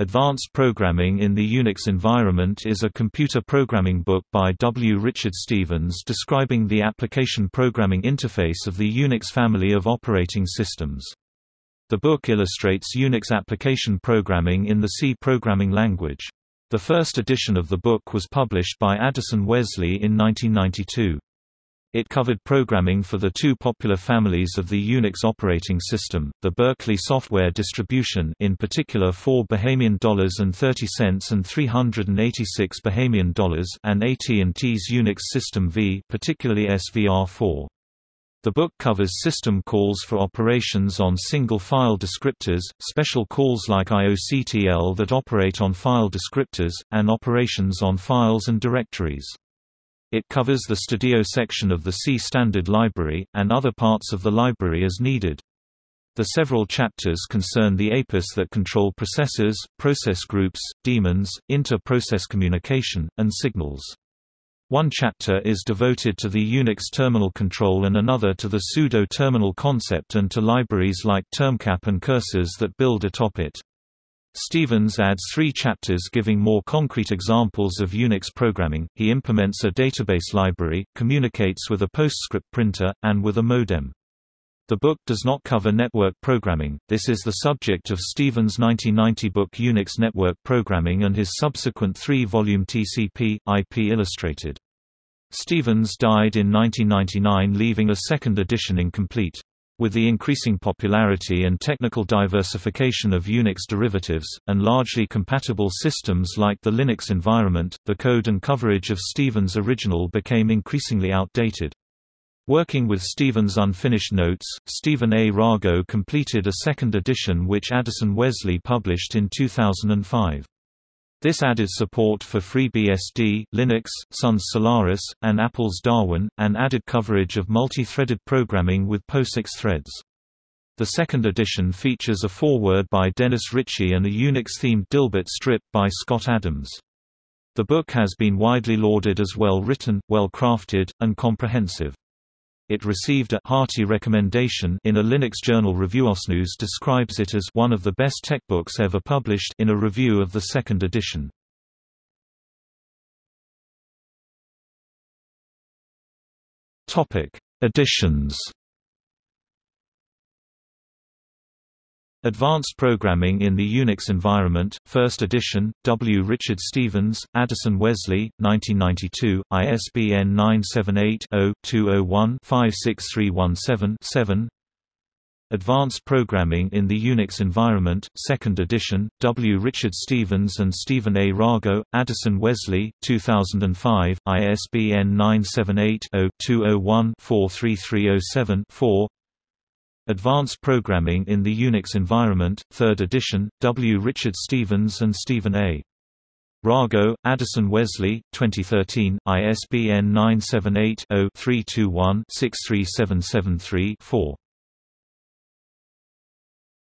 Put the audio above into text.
Advanced Programming in the Unix Environment is a computer programming book by W. Richard Stevens describing the application programming interface of the Unix family of operating systems. The book illustrates Unix application programming in the C programming language. The first edition of the book was published by Addison Wesley in 1992. It covered programming for the two popular families of the Unix operating system, the Berkeley software distribution in particular 4 Bahamian dollars and 30 cents and 386 Bahamian dollars and AT&T's Unix System V particularly SVR4. The book covers system calls for operations on single file descriptors, special calls like IOCTL that operate on file descriptors, and operations on files and directories. It covers the Studio section of the C standard library, and other parts of the library as needed. The several chapters concern the APIs that control processors, process groups, daemons, inter-process communication, and signals. One chapter is devoted to the Unix terminal control and another to the pseudo-terminal concept and to libraries like termcap and curses that build atop it. Stevens adds three chapters giving more concrete examples of Unix programming. He implements a database library, communicates with a PostScript printer, and with a modem. The book does not cover network programming, this is the subject of Stevens' 1990 book Unix Network Programming and his subsequent three-volume TCP, IP Illustrated. Stevens died in 1999 leaving a second edition incomplete. With the increasing popularity and technical diversification of Unix derivatives, and largely compatible systems like the Linux environment, the code and coverage of Stevens' original became increasingly outdated. Working with Stevens' unfinished notes, Stephen A. Rago completed a second edition which Addison Wesley published in 2005. This added support for FreeBSD, Linux, Sun's Solaris, and Apple's Darwin, and added coverage of multi-threaded programming with POSIX threads. The second edition features a foreword by Dennis Ritchie and a Unix-themed Dilbert strip by Scott Adams. The book has been widely lauded as well-written, well-crafted, and comprehensive. It received a hearty recommendation in a Linux journal ReviewOSNews describes it as one of the best tech books ever published in a review of the second edition. Topic: Editions Advanced Programming in the Unix Environment, First Edition, W. Richard Stevens, Addison Wesley, 1992, ISBN 978-0-201-56317-7 Advanced Programming in the Unix Environment, Second Edition, W. Richard Stevens and Stephen A. Rago, Addison Wesley, 2005, ISBN 978 0 201 43307 4 Advanced Programming in the Unix Environment, 3rd edition, W. Richard Stevens and Stephen A. Rago, Addison Wesley, 2013, ISBN 978 0 321 63773 4